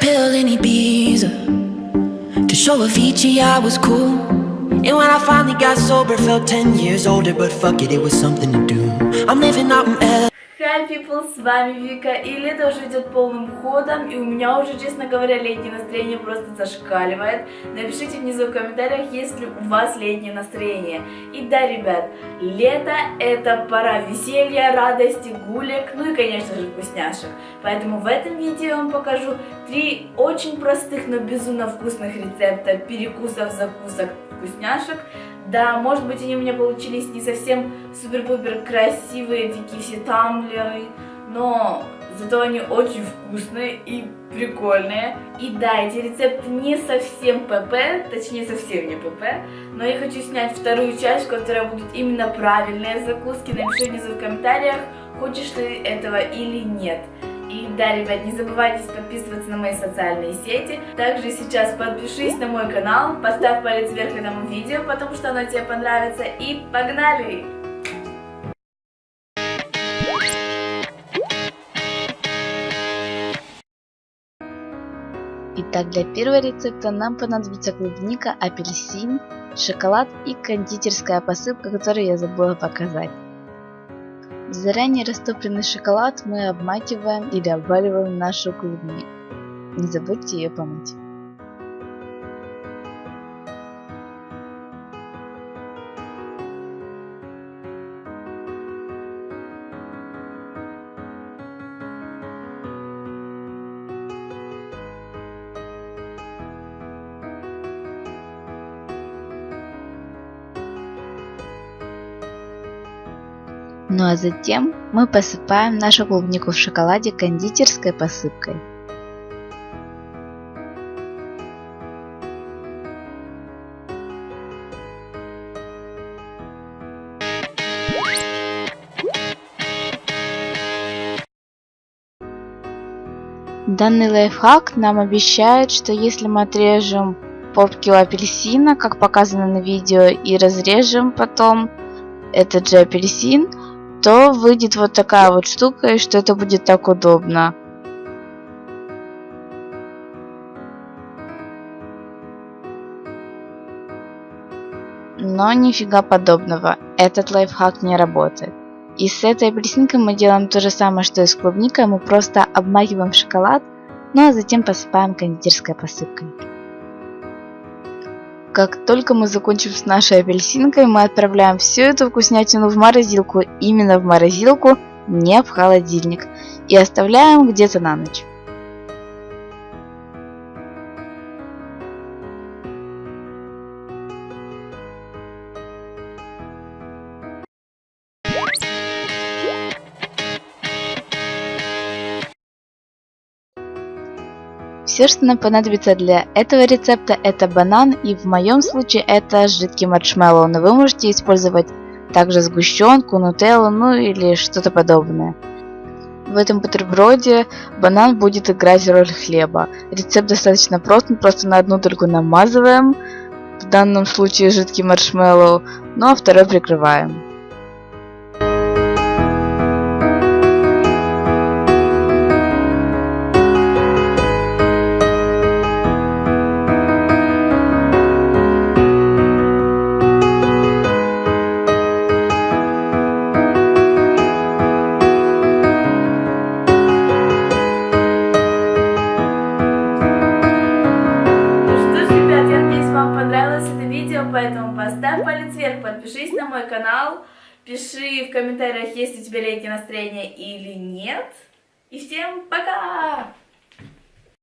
pill in Ibiza To show Avicii I was cool. And when I finally got sober Felt 10 years older But fuck it, it was something to do. I'm living out in LA Hi people, с вами Вика, и лето уже идет полным ходом, и у меня уже, честно говоря, летнее настроение просто зашкаливает. Напишите внизу в комментариях, есть ли у вас летнее настроение. И да, ребят, лето это пора веселья, радости, гулек, ну и, конечно же, вкусняшек. Поэтому в этом видео я вам покажу три очень простых, но безумно вкусных рецепта перекусов, закусок, вкусняшек. Да, может быть, они у меня получились не совсем супер-пупер красивые, такие все тамблеры, но зато они очень вкусные и прикольные. И да, эти рецепты не совсем ПП, точнее совсем не ПП, но я хочу снять вторую часть, в которой будут именно правильные закуски. Напиши внизу в комментариях, хочешь ты этого или нет. И да, ребят, не забывайте подписываться на мои социальные сети. Также сейчас подпишись на мой канал, поставь палец вверх этому видео, потому что оно тебе понравится. И погнали! Итак, для первого рецепта нам понадобится клубника, апельсин, шоколад и кондитерская посыпка, которую я забыла показать. Заранее растопленный шоколад мы обмакиваем или обваливаем нашу клубнику. Не забудьте ее помыть. Ну а затем мы посыпаем нашу клубнику в шоколаде кондитерской посыпкой. Данный лайфхак нам обещает, что если мы отрежем попки у апельсина, как показано на видео, и разрежем потом этот же апельсин, то выйдет вот такая вот штука, и что это будет так удобно. Но нифига подобного, этот лайфхак не работает. И с этой апельсинкой мы делаем то же самое, что и с клубникой, мы просто обмакиваем шоколад, ну а затем посыпаем кондитерской посыпкой. Как только мы закончим с нашей апельсинкой, мы отправляем всю эту вкуснятину в морозилку, именно в морозилку, не в холодильник, и оставляем где-то на ночь. Все, что нам понадобится для этого рецепта, это банан, и в моем случае это жидкий маршмеллоу, но вы можете использовать также сгущенку, нутеллу, ну или что-то подобное. В этом бутерброде банан будет играть роль хлеба. Рецепт достаточно прост, мы просто на одну только намазываем, в данном случае жидкий маршмеллоу, ну а второй прикрываем. Подпишись на мой канал, пиши в комментариях, есть у тебя летнее настроение или нет. И всем пока!